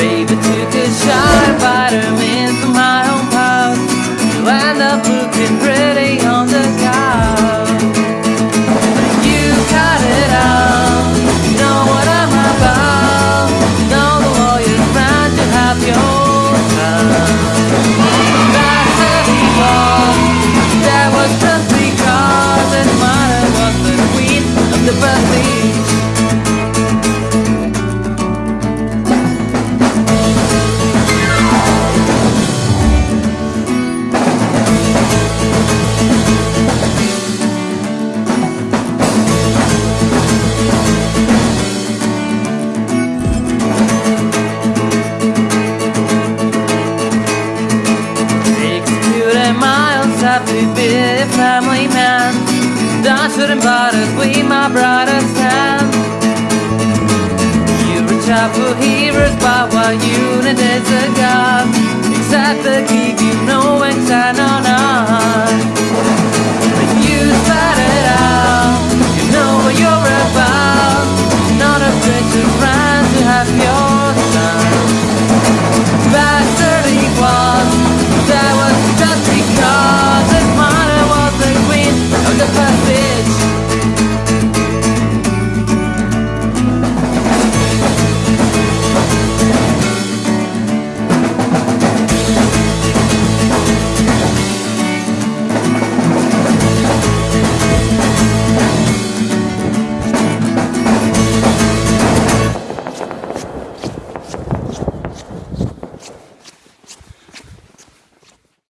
Baby took a shot from my own. You end up looking pretty on the couch. You cut it out. You know what I'm about. You know the have your. That was just because was the queen of the prestige. That shouldn't bother with my brother's hand. You reach out for heroes, but what need is